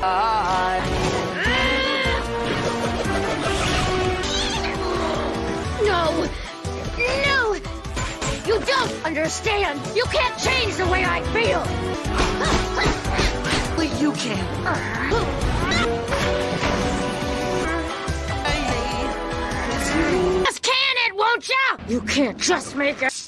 No! No! You don't understand! You can't change the way I feel! But you can. Just can it, won't ya? You can't just make it.